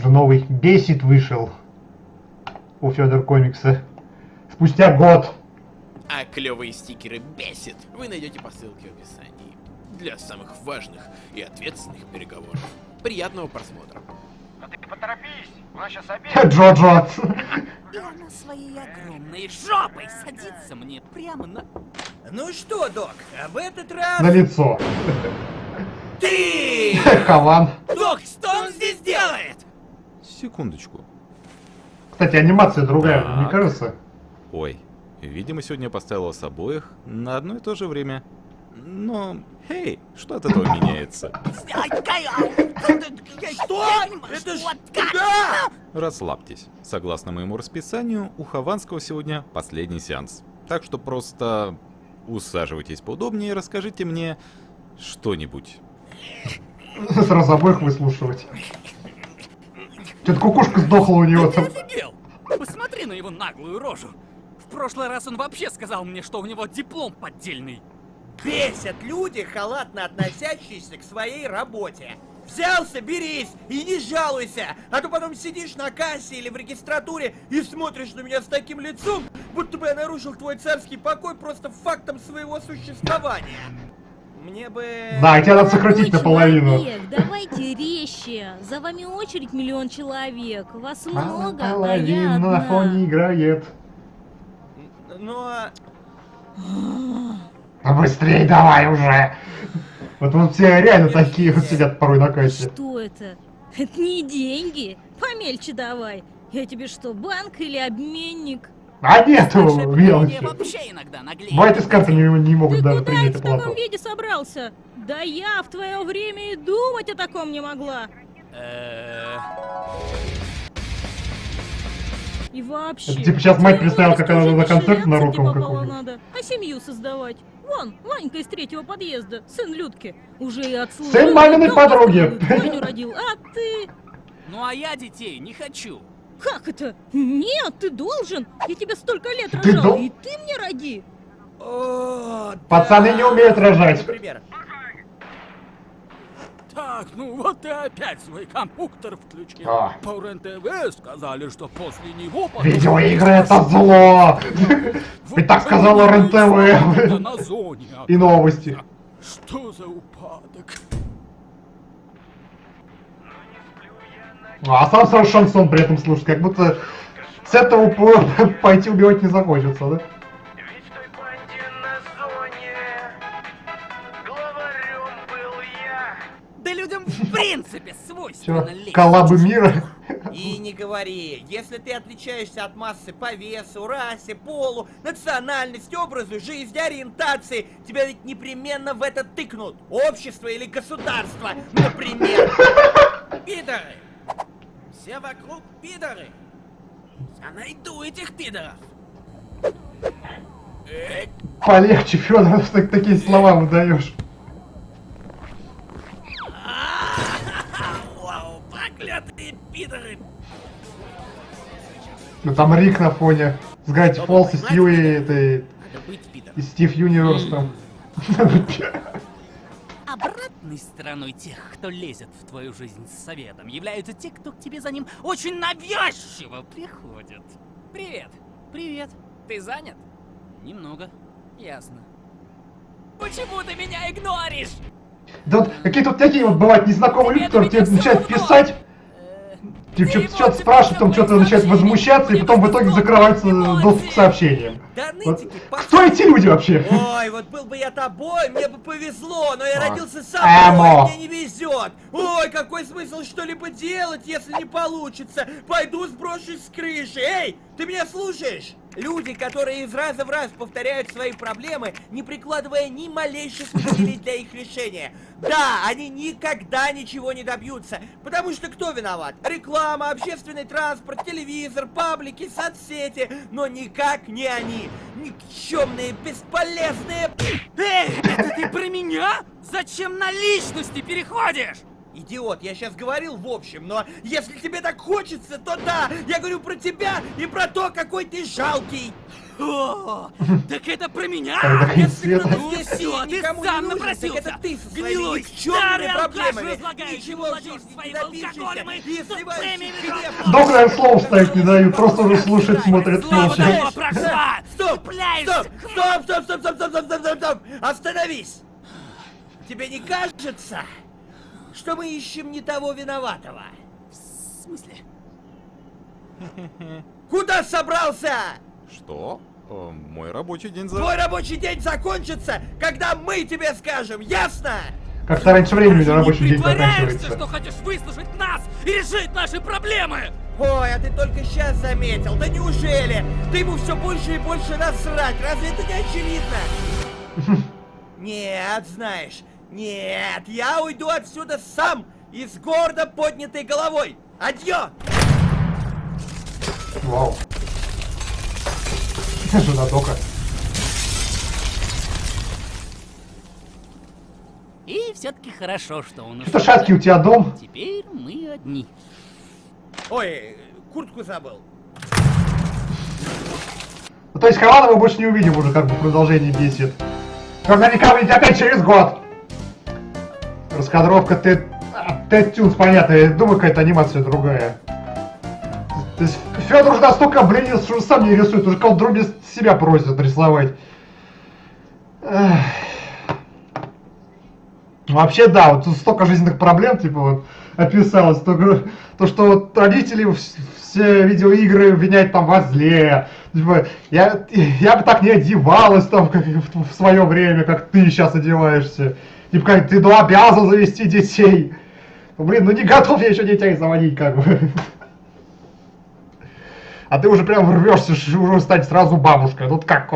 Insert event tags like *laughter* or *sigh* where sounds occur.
же новый Бесит вышел у Федор Комикса. Спустя год. А клевые стикеры бесит вы найдете по ссылке в описании. Для самых важных и ответственных переговоров. Приятного просмотра. Ну ты поторопись, у нас сейчас обед. Джо-Джо. И она своей огромной жопой садится мне прямо на... Ну что, док, об этот раз... На лицо. Ты! Хаван. Док, что он здесь делает? Секундочку. Кстати, анимация другая, Так. не кажется? Ой, видимо, сегодня я поставил вас обоих на одно и то же время. Но, хей, что от этого меняется? Что? Это ж... Да! Расслабьтесь. Согласно моему расписанию, у Хованского сегодня последний сеанс. Так что просто усаживайтесь поудобнее и расскажите мне что-нибудь. Сразу обоих выслушивать. Что-то кукушка сдохла у него там. офигел? Посмотри на его наглую рожу. В прошлый раз он вообще сказал мне, что у него диплом поддельный. Бесят люди, халатно относящиеся к своей работе. Взялся, берись и не жалуйся, а то потом сидишь на кассе или в регистратуре и смотришь на меня с таким лицом, будто бы я нарушил твой царский покой просто фактом своего существования. Мне бы... Да, тебя надо сократить наполовину. давайте резче. За вами очередь миллион человек. Вас много, а я Половина на одна. фоне играет. Но... А быстрее давай уже. Вот вот все реально такие вот сидят порой на кассе. Что это? Это не деньги. Помельче давай. Я тебе что, банк или обменник? А поколение мелочи. Бывает из карты не, не могут Ты даже куда принять это в таком оплату. виде собрался? Да я в твое время и думать о таком не могла. Э, И вообще. Это типа сейчас мать представила, как она на концерт на руку какую-нибудь. надо, а семью создавать. Вон, Ванька из третьего подъезда, сын Людки. Уже и от слова. Сын маминой подруги. родил, а ты... Ну а я детей не хочу. Как это? Нет, ты должен. Я тебя столько лет Ты рожала, дол- и ты мне роди. О, Пацаны да. не умеют рожать. Например. Так, ну вот ты опять свой компьютер включил. А. По РЕН-ТВ сказали, что после него... Видеоигры это зло. И так на зоне. И новости. Что за упадок? А сам сразу шансон при этом слушает, как будто с этого по- *laughs* пойти убивать не захочется, да? Ведь в той банде на зоне главарем был я. Да людям в принципе свойственно лезть. коллабы мира? И не говори, если ты отличаешься от массы по весу, расе, полу, национальности, образу жизни, ориентации, тебя ведь непременно в это тыкнут. Общество или государство, например. *laughs* Пидоры! Все вокруг пидоры! Я найду этих пидоров! Полегче, Федор, ты такие слова выдаешь. *laughs* Вау, проклятые пидоры! Ну там Рик на фоне. С Гравити Фолз и этой, Надо быть пидором. и Стив Юниверс там. *laughs* Обратной стороной тех, кто лезет в твою жизнь с советом, являются те, кто к тебе за ним очень навязчиво приходит. Привет. Привет. Ты занят? Немного. Ясно. Почему ты меня игноришь? Да вот какие тут такие вот бывают незнакомые люди, которые тебе начинают писать, что-то что спрашивают, потом что-то начинают возмущаться, и потом в итоге закрывается доступ к сообщениям. Вот Кто эти люди вообще? Ой, вот был бы я тобой, мне бы повезло, но я А. родился собой, мне не везет. Ой, какой смысл что-либо делать, если не получится? Пойду сброшусь с крыши. Эй, ты меня слушаешь? Люди, которые из раза в раз повторяют свои проблемы, не прикладывая ни малейших усилий для их решения. Да, они никогда ничего не добьются, потому что кто виноват? Реклама, общественный транспорт, телевизор, паблики, соцсети, но никак не они. Никчемные, бесполезные... Эй, это ты про меня? Зачем на личности переходишь? Идиот, я сейчас говорил в общем, но если тебе так хочется, то да, я говорю про тебя и про то, какой ты жалкий. О, так это про меня? Если кто-то. Ну здесь сильный, ты никому сам напросился. так это ты со своими никчемными проблемами. Ничего в жизни не добившийся и сливающий тупыми гнев. Доктор я слов ставить не дают, просто уже слушать, смотрит Слава молча. давно прошла! Стоп! Цепляешься Стоп! Стоп! Стоп! Стоп! Стоп! Стоп! Стоп! Стоп! Стоп! Стоп! Остановись! Тебе не кажется, что мы ищем не того виноватого? В смысле? Куда собрался? Что? Э, мой рабочий день за... Твой рабочий день закончится, когда мы тебе скажем, ясно? Как-то раньше времени Ты рабочий не день притворяешься, заканчивается. что хочешь выслушать нас и решить наши проблемы! Ой, а ты только сейчас заметил. Да неужели? Ты ему все больше и больше насрать. Разве это не очевидно? *laughs* Нет, знаешь, нет, я уйду отсюда сам и с гордо поднятой головой. Адьё! Вау. *laughs* Жена Дока. И все-таки хорошо, что он Что шаткий у тебя дом? Теперь мы одни. Ой, куртку забыл. Ну, то есть Хавана мы больше не увидим уже, как бы продолжение бесит. Наверняка выйдет опять через год. Раскадровка Ted, а, Tunes, понятно, я думаю, какая-то анимация другая. То есть Федор уже настолько обленился, что сам не рисует, уже кого-то себя просит рисовать. Эх. Вообще, да, вот тут столько жизненных проблем, типа, вот, описалось. То, то что вот родители вс- все видеоигры обвиняют там во зле. Типа, я, я бы так не одевалась там, как в, в свое время, как ты сейчас одеваешься. Типа, как ты ну, обязан завести детей. Ну, блин, ну не готов я еще детей заводить, как бы. А ты уже прям рвешься, уже стать сразу бабушкой. Тут как